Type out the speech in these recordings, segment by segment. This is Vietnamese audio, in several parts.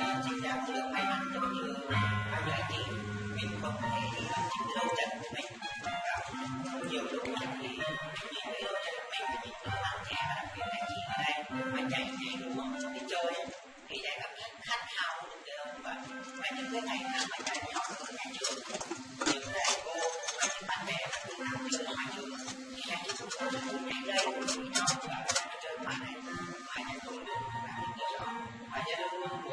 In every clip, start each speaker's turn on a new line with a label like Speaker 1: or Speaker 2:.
Speaker 1: uh, sinh ra một lượng may mắn cho như bao nhiêu anh chị mình không thể đi làm chính đôi chân của mình gặp nhiều lúc mình thì nhìn cái đôi chân của mình thì nhìn nó bằng trẻ và đặc biệt là chị ở đây mà chạy nhảy đúng không đi chơi thì lại cảm thấy khát khao được cái đó và và những cái ngày nào mà chạy nhỏ ở nhà trường những thầy cô và những bạn bè mà từ nào chơi ở ngoài trường thì hai chị cũng có rất vui nhảy đây với nhau và chơi ngoài này và nhà tôi được và những cái đó và gia đình luôn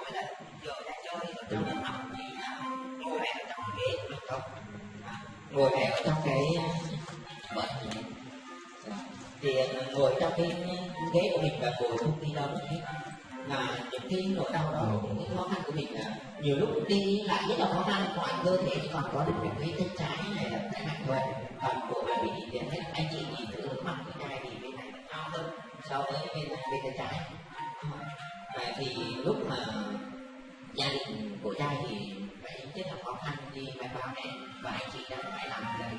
Speaker 1: ngồi trong cái ghế của mình và ngồi không đi đâu được hết mà những cái nỗi đau đó những cái khó khăn của mình là nhiều lúc đi lại rất là khó khăn ngoài cơ thể còn có được một cái chân trái này là cái nặng thôi còn bộ là bị nhìn hết anh chị nhìn thử mặt cái này thì bên này cao hơn so với bên bên tay trái. Và thì lúc mà gia đình của trai thì phải rất là khó khăn đi mai báo này và anh chị đang phải làm lại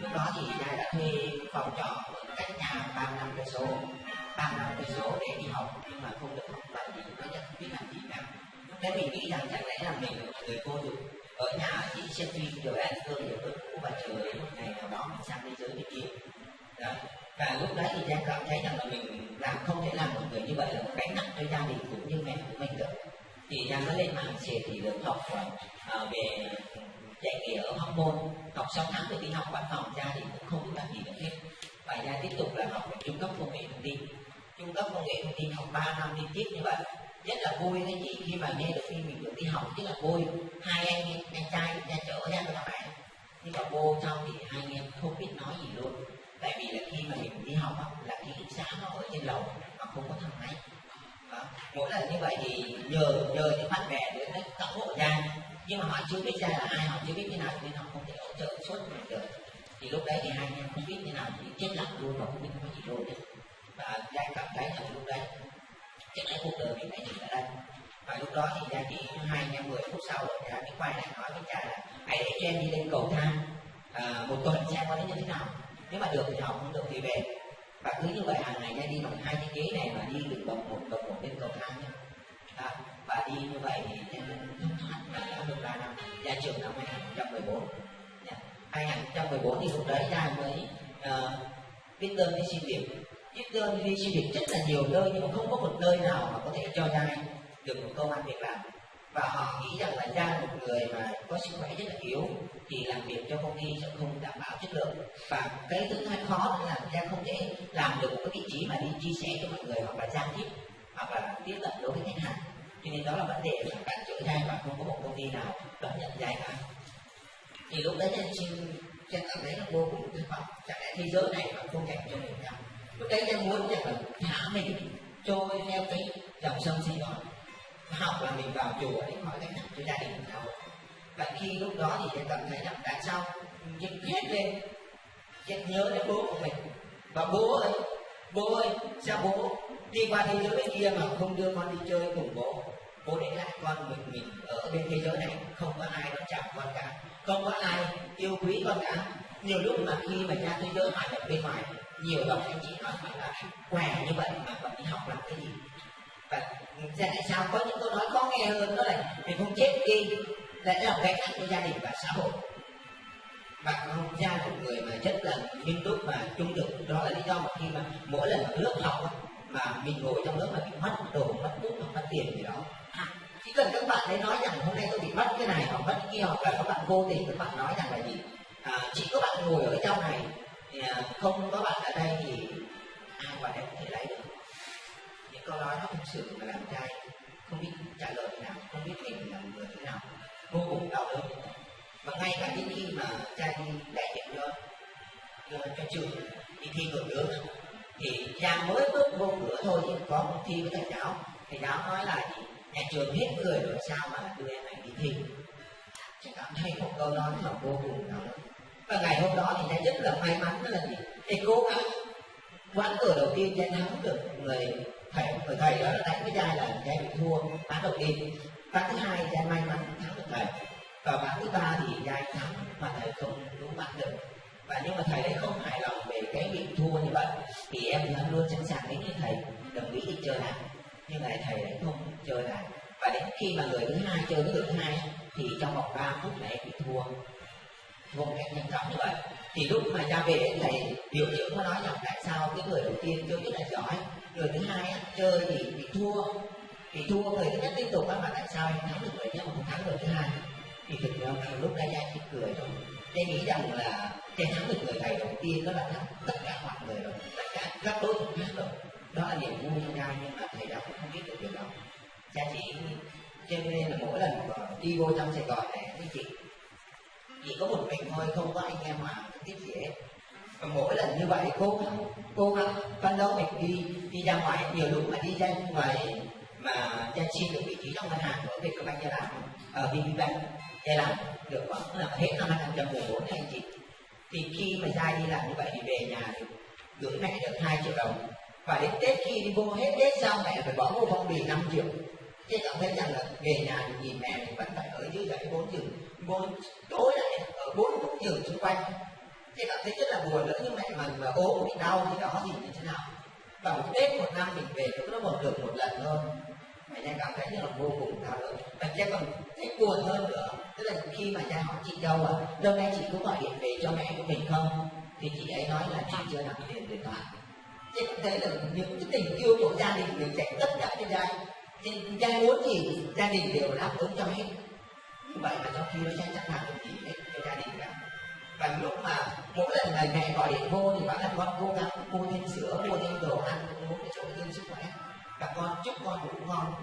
Speaker 1: lúc đó thì trai đã thuê phòng trọ cách nhà ba năm cây số ba năm cây số để đi học nhưng mà không được học bài thì nó nhất biết làm gì cả. Thế mình nghĩ rằng chẳng lẽ là mình là một người vô dụng ở nhà chỉ xem phim rồi ăn cơm rồi vứt cũ và chờ đến một ngày nào đó mình sang thế giới bên kia. Đó. Và lúc đấy thì Giang cảm thấy rằng là mình làm không thể làm một người như vậy là một gánh nặng cho gia đình cũng như mẹ của mình được. Thì Giang mới lên mạng xề thì được học uh, về dạy nghề ở học Môn học 6 tháng rồi đi học văn phòng ra thì cũng không biết làm gì được hết. Và ra tiếp tục là học về trung cấp công nghệ thông tin. Trung cấp công nghệ thông tin học 3 năm liên tiếp như vậy rất là vui các chị khi mà nghe được khi mình được đi học rất là vui. Hai anh anh trai ra chở ra cho bạn. Nhưng mà vô trong thì hai anh em không biết nói gì luôn. Tại vì là khi mà mình đi học á, là ký túc xá nó ở trên lầu mà không có thang máy. Đó. mỗi lần như vậy thì nhờ nhờ những bạn bè đến đấy cậu hộ ra nhưng mà họ chưa biết ra là ai họ chưa biết thế nào nên họ không thể hỗ trợ suốt ngày được. Thì lúc đấy thì hai anh em không biết thế nào thì chết lặng luôn và không biết nói gì luôn đấy và giai cảm thấy là lúc đấy chắc cái cuộc đời mình đã dừng ở đây. Và lúc đó thì ra chỉ hai anh em mười phút sau rồi cha mới quay lại nói với cha là hãy để cho em đi lên cầu thang à, một tuần xem có đến như thế nào. Nếu mà được thì học không được thì về. Và cứ như vậy hàng ngày ra đi bằng hai cái ghế này mà đi được bậc một bậc một lên cầu thang nhé à, và đi như vậy thì ra trường năm 2014 2014 dạ. thì lúc đấy ra mới uh, viết đơn đi xin việc viết đơn đi xin việc rất là nhiều nơi nhưng mà không có một nơi nào mà có thể cho ra được một công an việc làm. Và họ nghĩ rằng là ra một người mà có sức khỏe rất là yếu thì làm việc cho công ty sẽ không đảm bảo chất lượng. Và cái thứ hai khó là ra không thể làm được một cái vị trí mà đi chia sẻ cho mọi người hoặc là giao tiếp hoặc là tiếp cận đối với khách hàng cho nên đó là vấn đề mà các chữ trai và không có một công ty nào đón nhận trai cả thì lúc đấy anh xin sẽ cảm thấy là vô cùng thất vọng. Chẳng lẽ thế giới này mà không dành cho mình đâu lúc đấy anh muốn rằng là thả mình trôi theo cái dòng sông sinh đó học là mình vào chùa để hỏi cách nào cho gia đình mình học. Và khi lúc đó thì sẽ cảm thấy rằng tại sao dựng hết lên? Em nhớ đến bố của mình. Và bố ơi bố ơi, sao bố đi qua thế giới bên kia mà không đưa con đi chơi cùng bố? Bố để lại con mình mình ở bên thế giới này, không có ai đón chào con cả. Không có ai yêu quý con cả. Nhiều lúc mà khi mà ra thế giới hoạt động bên ngoài, nhiều đồng anh chị nói phải là què như vậy mà còn đi học làm cái gì. Và tại sao có những câu nói khó nghe hơn đó là mình không chết đi lại là gánh nặng cho gia đình và xã hội. Bạn không ra một người mà rất là nghiêm túc và trung thực, đó là lý do mà khi mà mỗi lần lớp học mà mình ngồi trong lớp mà bị mất đồ, mất bút mất tiền gì đó chỉ cần các bạn ấy nói rằng hôm nay tôi bị mất cái này hoặc mất cái kia hoặc là các bạn vô tình các bạn nói rằng là gì? À, chỉ có bạn ngồi ở trong này à, không có bạn ở đây thì ai vào đây có thể lấy được. Những câu nói nó không sự mà làm trai không biết trả lời thế nào không biết mình là người thế nào vô cùng đau đớn. Và ngay cả đến khi mà trai đi đại diện cho cho, cho trường đi thi cử nước thì Giang mới bước vô cửa thôi nhưng có một thi với thầy giáo thầy giáo nói là nhà trường hết người rồi, sao mà đưa em này đi thi? Chị cảm thấy một câu nói mà vô cùng nóng. và ngày hôm đó thì đã rất là may mắn, đó là gì? Thầy cố gắng, quán cờ đầu tiên trai thắng được người thầy người thầy đó là đánh với giai là trai bị thua ván đầu tiên. Ván thứ hai trai may mắn thắng được thầy. Và ván thứ ba thì trai thắng mà thầy không đúng bắt được. Và nhưng mà thầy ấy không hài lòng về cái bị thua như vậy, thì em vẫn luôn sẵn sàng đến như thầy. Đồng ý đi chơi lại nhưng lại thầy lại không chơi lại. Và đến khi mà người thứ hai chơi với người thứ hai, thì trong vòng 3 phút lại bị thua. Thua một cách nhanh chóng như vậy. Thì lúc mà ra về đến thầy, điều dưỡng có nói rằng tại sao cái người đầu tiên chơi rất là giỏi, người thứ hai chơi thì bị thua. Thì thua, người thứ nhất liên tục mà tại sao em thắng được người nhất mà không thắng người thứ hai? Thì thực ra lúc đấy anh chỉ cười thôi. Tôi nghĩ rằng là cái thắng được người thầy đầu tiên đó là thắng tất cả mọi người rồi. Tất cả các đối thủ khác rồi đó là niềm vui cho nhau nhưng mà thầy đã cũng không biết được điều đó. Cha chỉ cho nên là mỗi lần đi vô trong sài gòn này với chị chỉ có một mình thôi, không có anh em mà tiếp gì hết. Và mỗi lần như vậy cố gắng cố gắng phấn đấu mình đi đi ra ngoài, nhiều lúc mà đi ra ngoài mà cha xin được vị trí trong ngân hàng của Vietcombank gia làm ở VPBank gia làm được khoảng là hết năm 2014 anh chị thì khi mà gia đi làm như vậy thì về nhà thì gửi mẹ được hai triệu đồng và đến Tết khi đi vô hết Tết xong mẹ phải bỏ vô phong bì 5 triệu? Thế cảm thấy rằng là về nhà thì nhìn mẹ thì vẫn phải ở dưới dãy bốn giường. Bốn tối lại ở bốn bốn giường xung quanh. Thế cảm thấy rất là buồn nữa nhưng mẹ mình mà ốm bị đau thì đó thì như thế nào? Và một tết, một năm mình về cũng nó một được một lần thôi. Mẹ cha cảm thấy như là vô cùng đau đớn. Và cha còn thấy buồn hơn nữa. Tức là khi mà cha hỏi chị đâu à lâu nay chị có gọi điện về cho mẹ của mình không? Thì chị ấy nói là chị chưa nạp tiền điện thoại thì cũng thấy là những cái tình yêu của gia đình mình chạy tất cả cho gia nên cha muốn gì gia đình đều đáp ứng cho hết. Như vậy mà trong khi nó cha chẳng là được gì hết cho gia đình cả và lúc mà mỗi lần ngày mẹ gọi điện vô thì bảo là con cố gắng mua thêm sữa, mua thêm đồ ăn, mua để cho thêm sức khỏe. Và con chúc con ngủ ngon.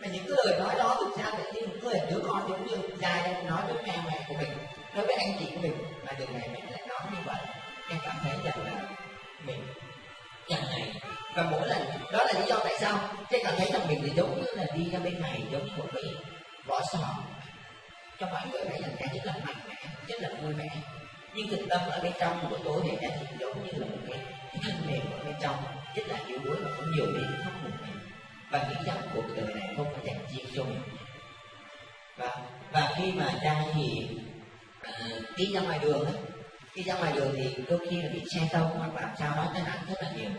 Speaker 1: Và những cái lời nói đó thực ra là như một người đứa con giống như dài nói với mẹ mẹ của mình, nói với anh chị của mình, mà từ ngày mẹ lại nói như vậy. Em cảm thấy rằng là mình và mỗi lần đó là lý do tại sao tôi cảm thấy rằng mình thì giống như là đi ra bên này giống như một cái vỏ sò. Cho mọi người thấy rằng cái rất là mạnh mẽ rất là vui vẻ. Nhưng thực tâm ở bên trong của tôi thì cái giống như là một cái, cái thân mềm ở bên trong rất là yếu đuối và có nhiều đến thấp một mình và nghĩ rằng cuộc đời này không phải dành riêng cho mình. Và và khi mà ra thì uh, đi ra ngoài đường ấy, đi ra ngoài đường thì đôi khi là bị xe tông hoặc là sao đó tai nạn rất là nhiều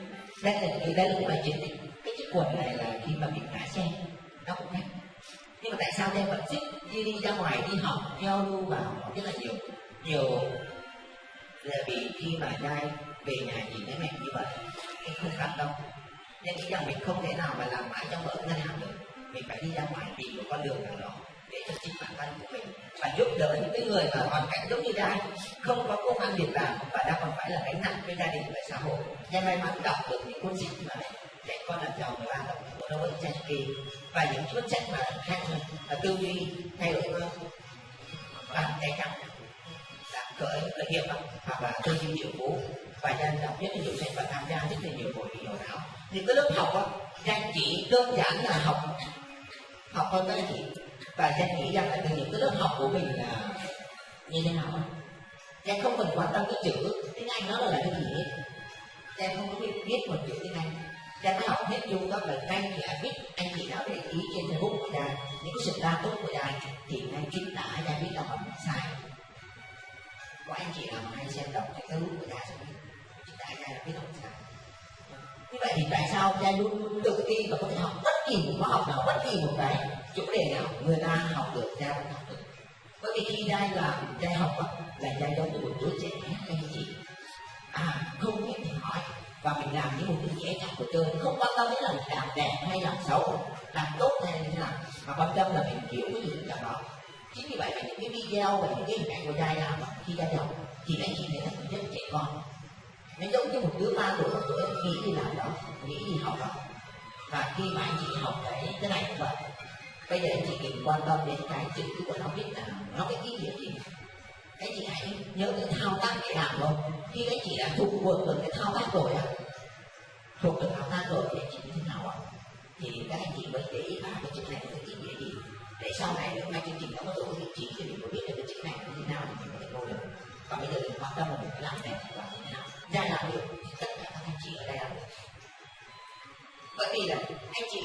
Speaker 1: đây là đây là cũng là chuyện cái chiếc quần này là khi mà bị đã xem nó cũng khác. Nhưng mà tại sao em vẫn chất đi đi ra ngoài, đi học giao lưu và học rất là nhiều? Nhiều là vì khi mà trai về nhà nhìn thấy mẹ như vậy, em không cảm đâu. Nên nghĩ rằng mình không thể nào mà làm mãi trong ở ngân hàng được. Mình phải đi ra ngoài tìm một con đường nào đó để cho chính bản thân của mình và giúp đỡ những cái người mà hoàn cảnh giống như đang không có công ăn việc làm và đang còn phải là gánh nặng với gia đình và xã hội. Em may mắn đọc được những cuốn sách mà dạy con làm giàu và đọc của Robert Kiyosaki và những cuốn sách mà khác là tư duy, thay đổi bằng tay trắng cởi khởi nghiệp hoặc là tư duy triệu phú và danh đọc rất là nhiều sách và tham gia rất là nhiều hội nghị hội thảo. Thì cái lớp học á danh chỉ đơn giản là học học thôi các anh chị và danh nghĩ rằng là từ những cái lớp học của mình là như thế nào em không cần quan tâm cái chữ, tiếng anh nó là cái gì hết. Danh không có biết biết một chữ tiếng anh. Em mới học hết chung các bài ngay thì biết anh chị đã để ý trên facebook của đài, những cái sự đa tốt của đài, thì ngay chính tả danh biết là mình sai. Có anh chị nào mà hay xem đọc cái Facebook của đài sẽ biết chúng ta cha biết không sai. như vậy thì tại sao em luôn luôn tự ti và có thể học bất kỳ một khóa học nào, bất kỳ một cái chủ đề nào người ta học được cha học được bởi vì khi cha làm dạy học á, là dạy giống như một đứa trẻ anh chị. À không biết thì hỏi. Và mình làm những một đứa trẻ trong của chơi không quan tâm đến là mình làm đẹp hay làm xấu làm tốt hay như thế nào. Mà quan tâm là mình hiểu cái gì trong đó. Chính vì vậy mà những cái video và những cái hình ảnh của dạy làm khi dạy học thì anh chị thấy là rất trẻ con. Nó giống như một đứa ba tuổi một tuổi nghĩ đi làm đó nghĩ đi học đó. Và khi mà anh chị học cái cái này cũng vậy bây giờ anh chị đừng quan tâm đến cái chữ của nó viết là nó cái ý nghĩa gì cái chị hãy nhớ cái thao tác để làm thôi khi cái chị đã thuộc được được cái thao tác rồi á, thuộc được thao tác rồi thì chị như thế nào ạ? Thì các anh chị mới để ý vào cái chữ này có ý nghĩa gì. Để sau này nếu mà chương trình có tổ độ vị thì mình có biết được cái chữ này như thế nào thì mình có thể vô được. Và bây giờ thì quan tâm là mình phải làm thì làm như thế nào? Ra làm được tất cả các anh chị ở đây làm được. Bởi vì là anh chị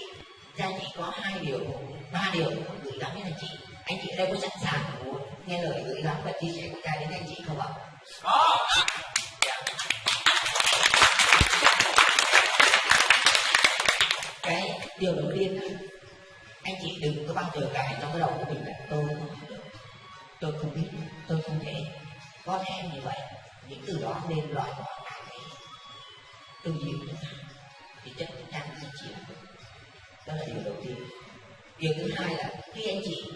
Speaker 1: gia chỉ có hai điều ba điều muốn gửi gắm đến anh chị. Anh chị ở đây có sẵn sàng muốn nghe lời gửi gắm và chia sẻ của cha đến anh chị không ạ?
Speaker 2: Có.
Speaker 1: Cái điều đầu tiên anh chị đừng có bao giờ cài trong cái đầu của mình là tôi không được. Tôi không biết tôi không thể. Có lẽ như vậy những từ đó nên loại bỏ cả cái duy của chúng ta. Thì chắc chắn anh chị đó là điều đầu tiên. Điều thứ hai là, khi anh chị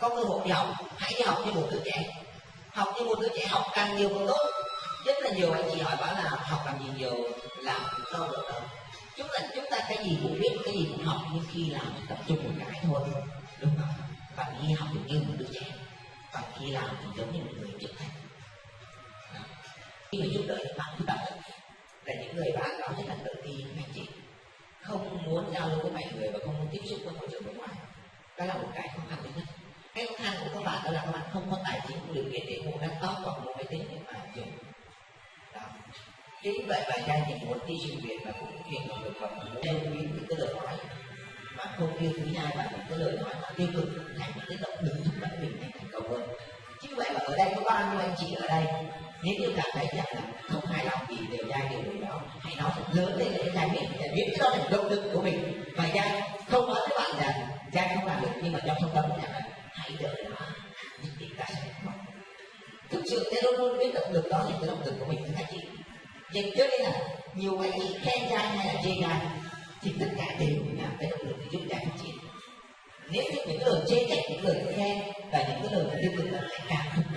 Speaker 1: có cơ hội đi học, hãy đi học như một đứa trẻ. Học như một đứa trẻ, học càng nhiều càng tốt. Rất là nhiều anh chị hỏi bảo là học làm gì nhiều, làm đâu được đâu. Chúng ta chúng ta cái gì cũng biết, cái gì cũng học, nhưng khi làm tập trung một cái thôi. Đúng không? Bạn khi học được như một đứa trẻ. Còn khi làm thì giống như một người trưởng thành khi mà giúp đỡ những bạn thì bạn là những người bạn đó rất là tự tin anh chị không muốn giao lưu với mọi người và không muốn tiếp xúc với môi trường bên ngoài. Đó là một cái khó khăn thứ nhất. Cái khó khăn của các bạn đó là các bạn không có tài chính không điều kiện để mua laptop hoặc mua máy tính để mà dùng. Đó. Chính vậy mà trai thì muốn đi sinh viện và cũng truyền động được và muốn yêu quý những cái lời nói. Mà không yêu quý ai và những cái lời nói mà tiêu cực, thành những cái động lực thúc đẩy mình thành thành công hơn. Chính vậy mà ở đây có bao nhiêu anh chị ở đây? Nếu như cảm thấy rằng là không hài lòng gì, đều ra điều gì đó hãy nói thật lớn lên để giải biết để biết cho được động lực của mình. Và trai không nói với bạn rằng trai không làm được, nhưng mà trong trong tâm rằng là hãy đợi nó, nhất định ta sẽ có. Thực sự cái luôn luôn biết động lực đó là cái động lực của mình thưa các chị vậy cho nên là nhiều anh chị khen trai hay là chê trai thì tất cả đều là cái động lực để giúp trai phát triển. Nếu như những lời chê trách, những lời khen và những cái lời tiêu cực là lại càng không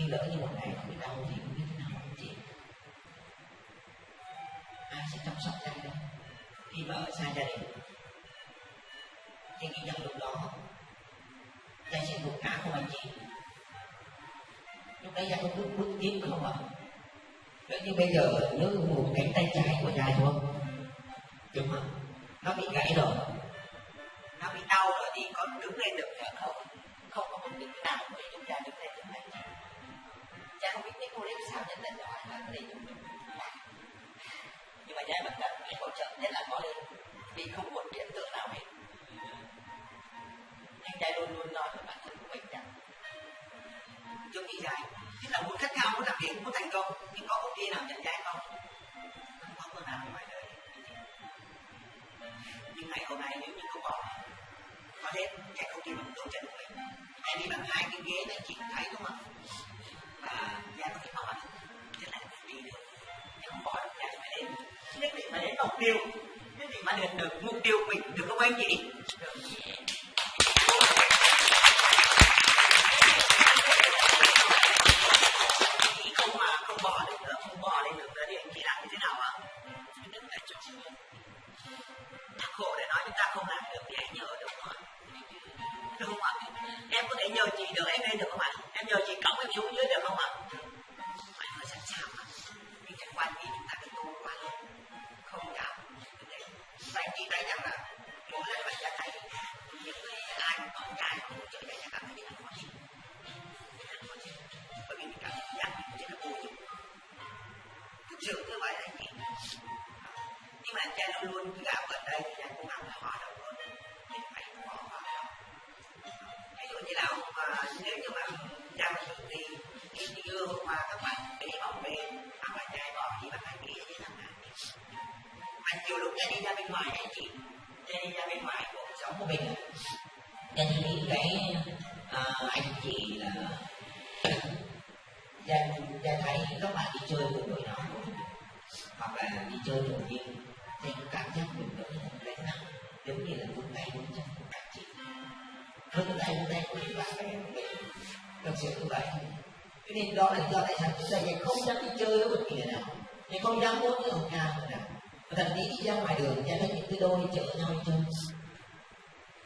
Speaker 1: nhưng lỡ như một ngày nó bị đau thì không biết thế nào anh chị? Ai sẽ chăm sóc trai đâu khi mà ở xa gia đình thì nghĩ rằng lúc đó gia sẽ buồn ngã không anh chị lúc đấy gia có bước bước tiếp không ạ. Nếu như bây giờ nếu một cánh tay trái của gia thôi đúng không? Nó bị gãy rồi.
Speaker 2: Nó bị đau rồi thì có đứng lên được không? Không có một đứng nào cái cô đấy sao nhận định hỏi là có thể nhưng mà cha vẫn cần phải hỗ trợ nhất là có lên vì không một hiện tượng nào hết. Anh trai luôn luôn nói với bản thân của mình rằng, giống nghĩ dài tức là muốn khát khao muốn làm việc muốn thành công, nhưng có công ty nào nhận trái không? Không có nào ngoài đời. Nhưng ngày hôm nay nếu như không bỏ, có thể chạy công ty bằng đôi chân của mình. Hay đi bằng hai cái ghế đấy chị thấy đúng không? Và gia có thể bỏ được thế đi được. Nhưng không bỏ được gia phải đến. Nhất định mà đến mục tiêu. Nhất định mà đạt được mục tiêu mình. Được không anh chị. Được. Cái đi ra bên ngoài anh chị. Cái đi ra bên ngoài cuộc sống của mình.
Speaker 1: Nên những cái à, anh chị là gia gia thấy các bạn đi chơi cùng đội nhóm của mình hoặc là đi chơi thường nhiên thì cảm giác mình nó như là một cái nào. Giống như là vung tay vung chân của các chị. Vung tay vung tay của những bạn bè của mình. Thật sự như vậy. Cho nên đó là do tại sao chúng ta không dám đi chơi với bất kỳ người nào? Thì không dám muốn với ông nào? Thậm chí đi ra ngoài đường, ra thấy những cái đôi chở nhau đi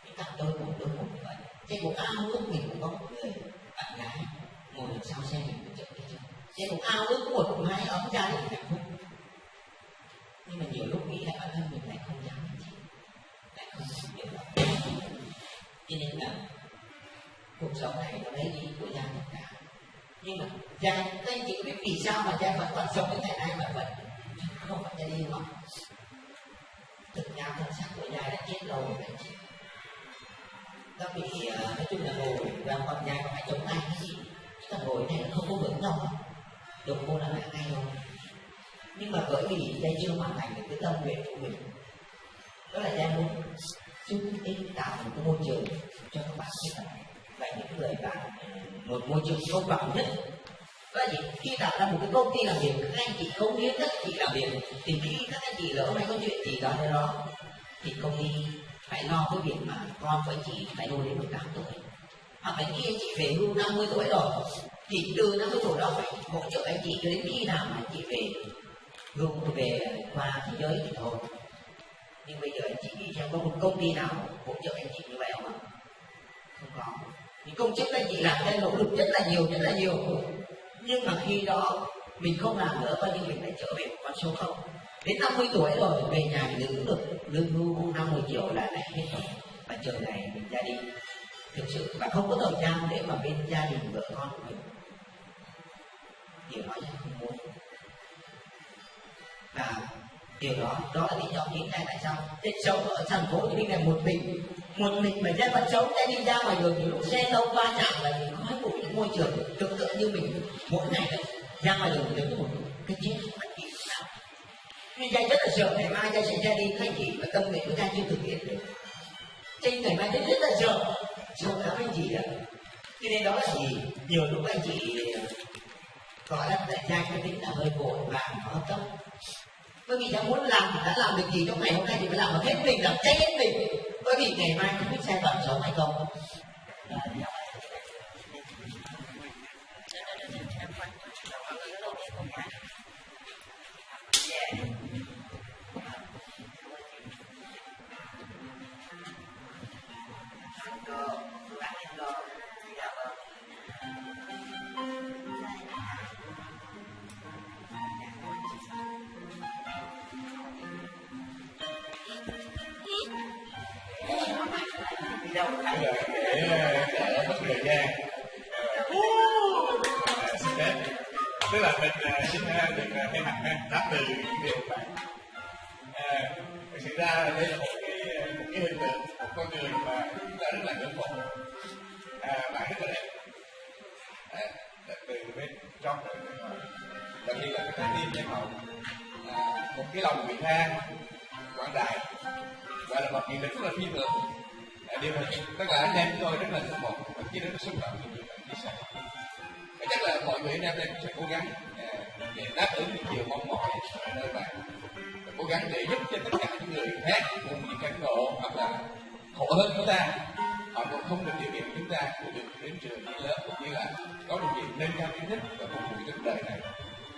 Speaker 1: những cặp đôi một đôi một như vậy. Xe một ao ước mình cũng có một người bạn gái. Ngồi đằng sau xe mình cũng chở đi chơi trên một ao ước một hai ấm gia đình hạnh phúc. Nhưng mà nhiều lúc nghĩ lại bản thân mình lại không dám làm gì. Lại không dám điều đó cho nên là cuộc sống này nó lấy đi của gia đình cả. Nhưng mà gia các anh chị biết vì sao mà gia vẫn còn sống đến ngày nay mà vẫn không phải cho đi mà. Thực ra thân xác của giai đã chết lâu rồi, phải chết các vị nói chung là ngồi và con giai còn phải chống tay cái gì? Chúng ta ngồi này nó không có vững đâu. Đụng cô là ngã ngay rồi nhưng mà bởi vì giai chưa hoàn thành được cái tâm nguyện của mình. Đó là giai muốn giúp ích tạo một cái môi trường cho các bạn khuyết tật và những người bạn, một môi trường công bằng nhất là gì? Khi tạo ra một cái công ty làm việc, các anh chị không hiến các chị làm việc. Thì khi các anh chị lỡ hay có chuyện gì đó hay đó, thì công ty phải lo cái việc mà con của anh chị phải nuôi đến 18 tuổi. Hoặc là khi anh chị về hưu 50 tuổi rồi, thì từ 50 tuổi đó phải hỗ trợ anh chị cho đến khi nào mà anh chị về hưu về qua thế giới thì thôi. Nhưng bây giờ anh chị nghĩ xem có một công ty nào hỗ trợ anh chị như vậy không ạ? Không có. Những công chức anh chị làm ra nỗ lực rất là nhiều, rất là nhiều nhưng mà khi đó, mình không làm nữa coi như mình lại trở về một con số không. Đến 50 tuổi rồi, về nhà thì đứng được lương hưu 50 triệu là lại hết rồi và chờ ngày mình ra đi. Thực sự, và không có thời gian để mà bên gia đình vợ con của mình. Điều đó là không muốn. Và điều đó đó là lý do hiện nay tại sao chết sống ở thành phố thì này một mình. Một mình mà ra vẫn sống sẽ đi ra ngoài đường nhiều lúc xe đâu va chạm là gì khói bụi. những môi trường tương tự như mình mỗi ngày đấy ra ngoài đường đứng một cái chiếc bất kỳ nào nhưng cha rất là sợ ngày mai cha sẽ ra đi các anh chị và tâm nguyện của ta chưa thực hiện được. Trên ngày mai rất rất là sợ sợ lắm anh chị ạ cho nên đó là gì? Nhiều lúc anh chị, gọi là tại cha cái tính là hơi vội vàng nó tâm. Bởi vì đã muốn làm, đã làm được gì trong ngày hôm nay thì phải làm hết mình, làm cháy hết mình. Bởi vì ngày mai không biết sai phạm sống hay không.
Speaker 3: Tức là mình à, xin à, được à, thay mặt đáp từ những điều bạn thực sự ra là đây là một cái một cái hình tượng một con người mà chúng ta rất là ngưỡng mộ. À, bạn rất là đẹp. Đẹp từ bên trong rồi. Bên ngoài đặc biệt là cái trái tim nhân hậu à, một cái lòng vị tha quảng đại và là một nghị lực rất là phi thường. À, điều này tất cả anh em chúng tôi rất là ngưỡng mộ và chỉ rất là xúc động. Khi bạn chia sẻ chắc là mọi người anh em đây cũng sẽ cố gắng à, để đáp ứng những điều mong mỏi ở nơi bạn. Và cố gắng để giúp cho tất cả những người khác cùng những cảnh ngộ hoặc là khổ hơn chúng ta họ cũng không được điều kiện chúng ta cũng được đến trường đi lớp cũng như là có điều kiện nâng cao kiến thức và phục vụ cho đời này.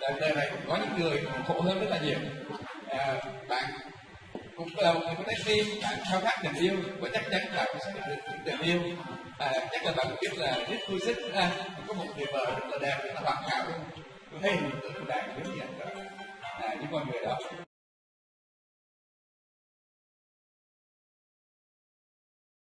Speaker 3: Đời đời này cũng có những người còn khổ hơn rất là nhiều. À, bạn đời người có trái tim bạn khao khát tình yêu và chắc chắn là cũng sẽ được những tình yêu. À, chắc là bạn biết là rất vui thích à, có một người vợ rất là đẹp rất là hoàn hảo tôi thấy hình tượng đàn giống như vậy đó à, những con người đó.